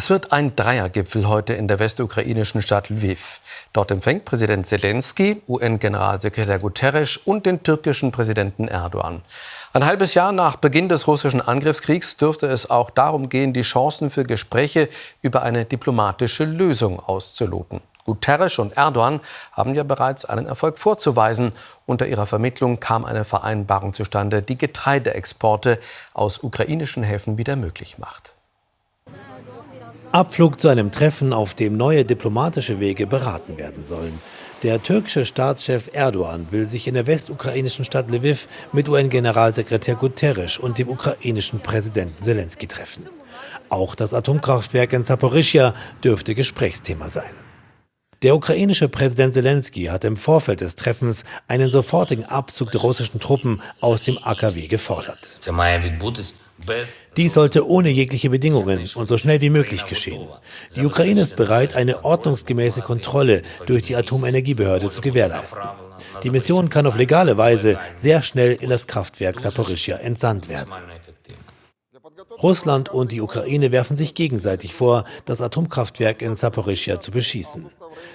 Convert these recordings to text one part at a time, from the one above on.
Es wird ein Dreiergipfel heute in der westukrainischen Stadt Lviv. Dort empfängt Präsident Zelensky, UN-Generalsekretär Guterres und den türkischen Präsidenten Erdogan. Ein halbes Jahr nach Beginn des russischen Angriffskriegs dürfte es auch darum gehen, die Chancen für Gespräche über eine diplomatische Lösung auszuloten. Guterres und Erdogan haben ja bereits einen Erfolg vorzuweisen. Unter ihrer Vermittlung kam eine Vereinbarung zustande, die Getreideexporte aus ukrainischen Häfen wieder möglich macht. Abflug zu einem Treffen, auf dem neue diplomatische Wege beraten werden sollen. Der türkische Staatschef Erdogan will sich in der westukrainischen Stadt Lviv mit UN-Generalsekretär Guterres und dem ukrainischen Präsidenten Zelensky treffen. Auch das Atomkraftwerk in Saporischia dürfte Gesprächsthema sein. Der ukrainische Präsident Zelensky hat im Vorfeld des Treffens einen sofortigen Abzug der russischen Truppen aus dem AKW gefordert. Dies sollte ohne jegliche Bedingungen und so schnell wie möglich geschehen. Die Ukraine ist bereit, eine ordnungsgemäße Kontrolle durch die Atomenergiebehörde zu gewährleisten. Die Mission kann auf legale Weise sehr schnell in das Kraftwerk Saporischia entsandt werden. Russland und die Ukraine werfen sich gegenseitig vor, das Atomkraftwerk in Saporischia zu beschießen.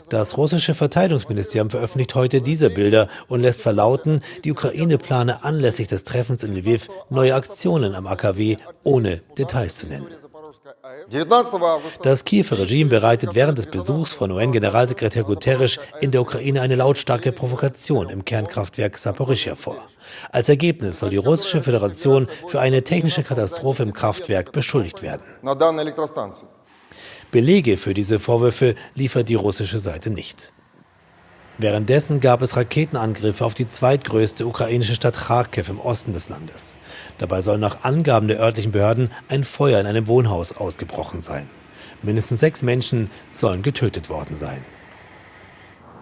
Das russische Verteidigungsministerium veröffentlicht heute diese Bilder und lässt verlauten, die Ukraine plane anlässlich des Treffens in Lviv neue Aktionen am AKW, ohne Details zu nennen. Das Kiewer Regime bereitet während des Besuchs von UN-Generalsekretär Guterres in der Ukraine eine lautstarke Provokation im Kernkraftwerk Saporischia vor. Als Ergebnis soll die russische Föderation für eine technische Katastrophe im Kraftwerk beschuldigt werden. Belege für diese Vorwürfe liefert die russische Seite nicht. Währenddessen gab es Raketenangriffe auf die zweitgrößte ukrainische Stadt Kharkiv im Osten des Landes. Dabei soll nach Angaben der örtlichen Behörden ein Feuer in einem Wohnhaus ausgebrochen sein. Mindestens sechs Menschen sollen getötet worden sein.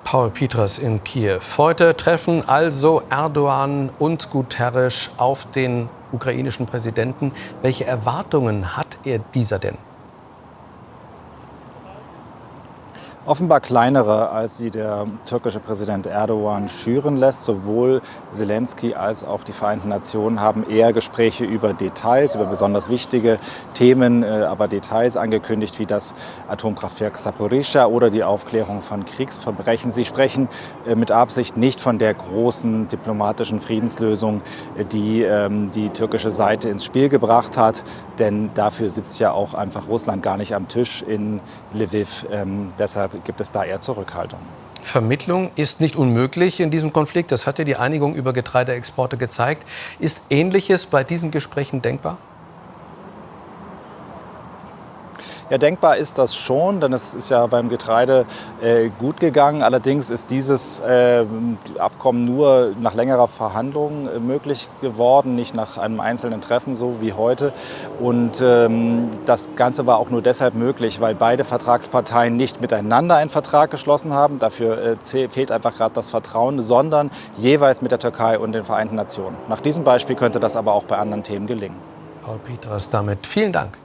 Paul Peters in Kiew. Heute treffen also Erdogan und Guterres auf den ukrainischen Präsidenten. Welche Erwartungen hat er dieser denn? Offenbar kleinere, als sie der türkische Präsident Erdogan schüren lässt. Sowohl Zelensky als auch die Vereinten Nationen haben eher Gespräche über Details, über besonders wichtige Themen, äh, aber Details angekündigt, wie das Atomkraftwerk Saporischschja oder die Aufklärung von Kriegsverbrechen. Sie sprechen äh, mit Absicht nicht von der großen diplomatischen Friedenslösung, äh, die ähm, die türkische Seite ins Spiel gebracht hat, denn dafür sitzt ja auch einfach Russland gar nicht am Tisch in Lviv. Ähm, deshalb gibt es da eher Zurückhaltung. Vermittlung ist nicht unmöglich in diesem Konflikt. Das hat ja die Einigung über Getreideexporte gezeigt. Ist Ähnliches bei diesen Gesprächen denkbar? Ja, denkbar ist das schon, denn es ist ja beim Getreide äh, gut gegangen. Allerdings ist dieses äh, Abkommen nur nach längerer Verhandlung äh, möglich geworden, nicht nach einem einzelnen Treffen, so wie heute. Und ähm, das Ganze war auch nur deshalb möglich, weil beide Vertragsparteien nicht miteinander einen Vertrag geschlossen haben. Dafür äh, fehlt einfach gerade das Vertrauen, sondern jeweils mit der Türkei und den Vereinten Nationen. Nach diesem Beispiel könnte das aber auch bei anderen Themen gelingen. Paul Peters damit vielen Dank.